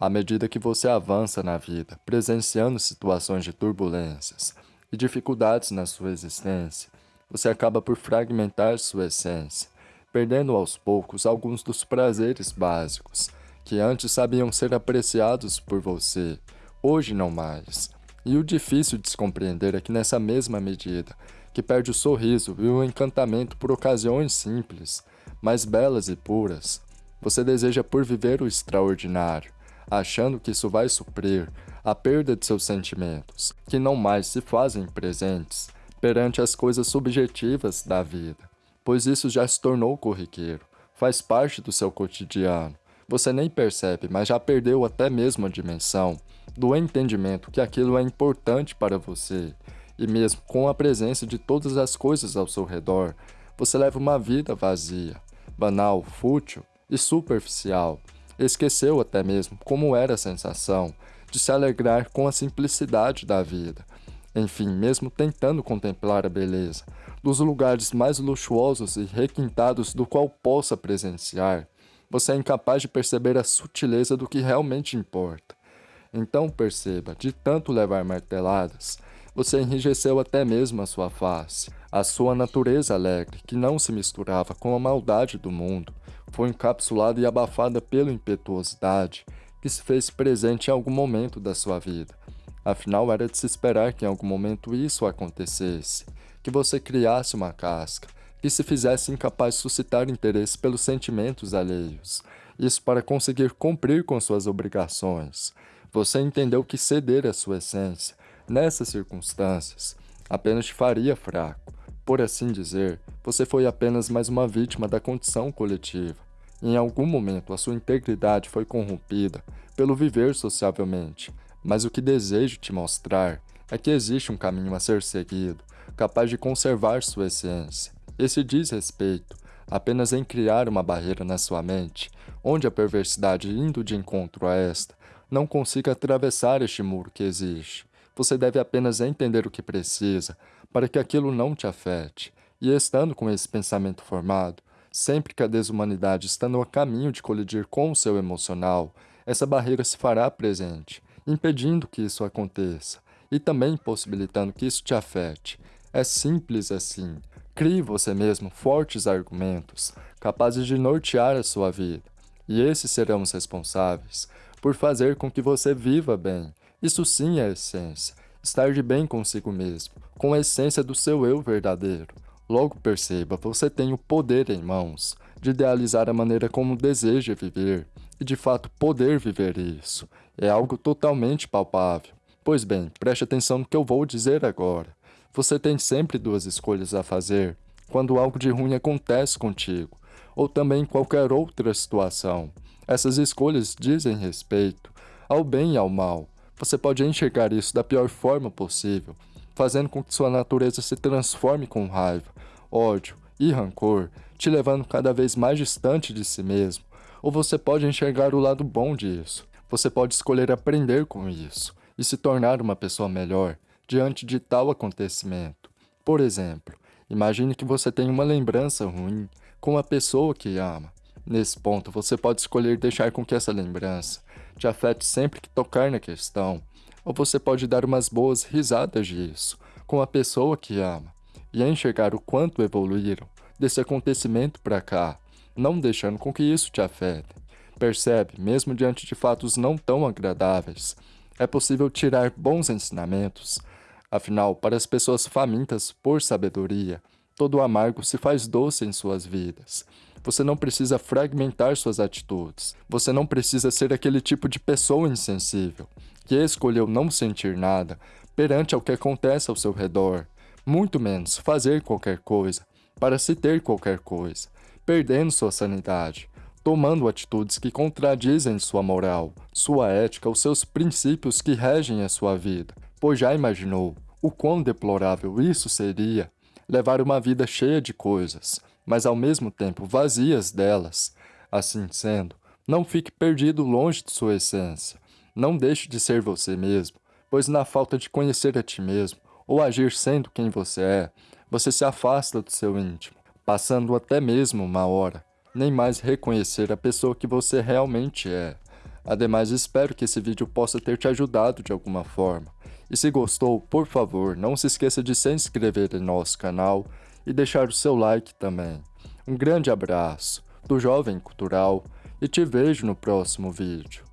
À medida que você avança na vida, presenciando situações de turbulências e dificuldades na sua existência, você acaba por fragmentar sua essência, perdendo aos poucos alguns dos prazeres básicos que antes sabiam ser apreciados por você, hoje não mais. E o difícil de se compreender é que nessa mesma medida, que perde o sorriso e o encantamento por ocasiões simples, mais belas e puras, você deseja por viver o extraordinário, achando que isso vai suprir a perda de seus sentimentos, que não mais se fazem presentes perante as coisas subjetivas da vida, pois isso já se tornou corriqueiro, faz parte do seu cotidiano. Você nem percebe, mas já perdeu até mesmo a dimensão do entendimento que aquilo é importante para você, e mesmo com a presença de todas as coisas ao seu redor, você leva uma vida vazia, banal, fútil e superficial. Esqueceu até mesmo como era a sensação de se alegrar com a simplicidade da vida. Enfim, mesmo tentando contemplar a beleza dos lugares mais luxuosos e requintados do qual possa presenciar, você é incapaz de perceber a sutileza do que realmente importa. Então perceba, de tanto levar marteladas, você enrijeceu até mesmo a sua face. A sua natureza alegre, que não se misturava com a maldade do mundo, foi encapsulada e abafada pela impetuosidade que se fez presente em algum momento da sua vida. Afinal, era de se esperar que em algum momento isso acontecesse, que você criasse uma casca, que se fizesse incapaz de suscitar interesse pelos sentimentos alheios, isso para conseguir cumprir com suas obrigações. Você entendeu que ceder à sua essência, nessas circunstâncias, apenas te faria fraco. Por assim dizer, você foi apenas mais uma vítima da condição coletiva. Em algum momento, a sua integridade foi corrompida pelo viver sociavelmente, mas o que desejo te mostrar é que existe um caminho a ser seguido, capaz de conservar sua essência. Esse diz respeito apenas em criar uma barreira na sua mente, onde a perversidade indo de encontro a esta, não consiga atravessar este muro que existe. Você deve apenas entender o que precisa, para que aquilo não te afete. E estando com esse pensamento formado, sempre que a desumanidade está no caminho de colidir com o seu emocional, essa barreira se fará presente, impedindo que isso aconteça, e também possibilitando que isso te afete. É simples assim. Crie você mesmo fortes argumentos, capazes de nortear a sua vida, e esses serão os responsáveis por fazer com que você viva bem. Isso sim é essência, estar de bem consigo mesmo, com a essência do seu eu verdadeiro. Logo perceba, você tem o poder em mãos de idealizar a maneira como deseja viver e de fato poder viver isso. É algo totalmente palpável. Pois bem, preste atenção no que eu vou dizer agora. Você tem sempre duas escolhas a fazer quando algo de ruim acontece contigo, ou também em qualquer outra situação. Essas escolhas dizem respeito ao bem e ao mal. Você pode enxergar isso da pior forma possível, fazendo com que sua natureza se transforme com raiva, ódio e rancor, te levando cada vez mais distante de si mesmo. Ou você pode enxergar o lado bom disso. Você pode escolher aprender com isso e se tornar uma pessoa melhor diante de tal acontecimento. Por exemplo, imagine que você tem uma lembrança ruim com a pessoa que ama. Nesse ponto, você pode escolher deixar com que essa lembrança te afete sempre que tocar na questão, ou você pode dar umas boas risadas disso com a pessoa que ama e enxergar o quanto evoluíram desse acontecimento para cá, não deixando com que isso te afete. Percebe, mesmo diante de fatos não tão agradáveis, é possível tirar bons ensinamentos. Afinal, para as pessoas famintas por sabedoria, todo amargo se faz doce em suas vidas. Você não precisa fragmentar suas atitudes. Você não precisa ser aquele tipo de pessoa insensível, que escolheu não sentir nada perante ao que acontece ao seu redor, muito menos fazer qualquer coisa para se ter qualquer coisa, perdendo sua sanidade, tomando atitudes que contradizem sua moral, sua ética, os seus princípios que regem a sua vida, pois já imaginou o quão deplorável isso seria levar uma vida cheia de coisas, mas ao mesmo tempo vazias delas. Assim sendo, não fique perdido longe de sua essência. Não deixe de ser você mesmo, pois na falta de conhecer a ti mesmo, ou agir sendo quem você é, você se afasta do seu íntimo, passando até mesmo uma hora, nem mais reconhecer a pessoa que você realmente é. Ademais, espero que esse vídeo possa ter te ajudado de alguma forma. E se gostou, por favor, não se esqueça de se inscrever em nosso canal e deixar o seu like também. Um grande abraço do Jovem Cultural e te vejo no próximo vídeo.